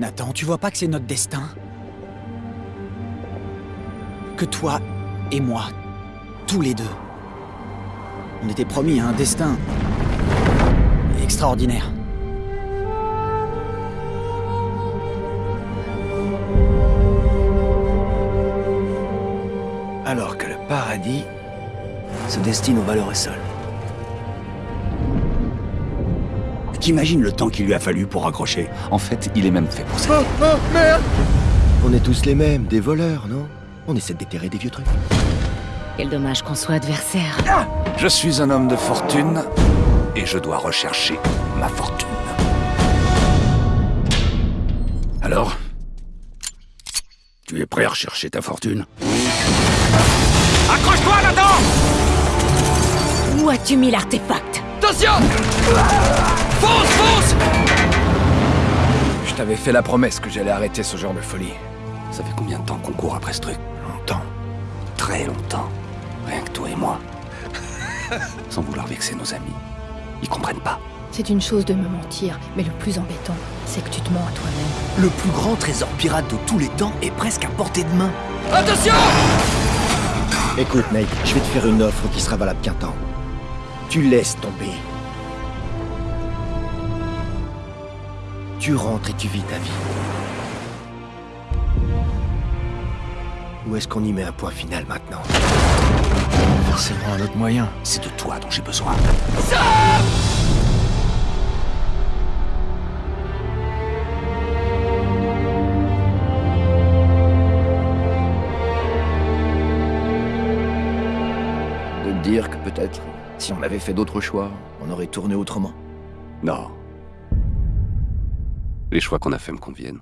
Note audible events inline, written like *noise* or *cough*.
Nathan, tu vois pas que c'est notre destin? Que toi et moi, tous les deux, on était promis à un destin extraordinaire. Alors que le paradis se destine aux valeurs seuls. T'imagines le temps qu'il lui a fallu pour accrocher En fait, il est même fait pour ça. Oh, oh, merde On est tous les mêmes, des voleurs, non? On essaie de déterrer des vieux trucs. Quel dommage qu'on soit adversaires. Je suis un homme de fortune et je dois rechercher ma fortune. Alors? Tu es prêt à rechercher ta fortune? Accroche-toi, Nathan Où as-tu mis l'artefact? Attention Fonce, fonce Je t'avais fait la promesse que j'allais arrêter ce genre de folie. Ça fait combien de temps qu'on court après ce truc? Longtemps. Très longtemps. Rien que toi et moi. *laughs* Sans vouloir vexer nos amis. Ils comprennent pas. C'est une chose de me mentir, mais le plus embêtant, c'est que tu te mens à toi-même. Le plus grand trésor pirate de tous les temps est presque à portée de main. Attention Écoute, Nate, je vais te faire une offre qui sera valable qu'un temps. Tu laisses tomber. Tu rentres et tu vis ta vie. Ou est-ce qu'on y met un point final maintenant? Forcément un autre moyen. C'est de toi dont j'ai besoin. De te dire que peut-être, si on avait fait d'autres choix, on aurait tourné autrement? Non. Les choix qu'on a fait me conviennent.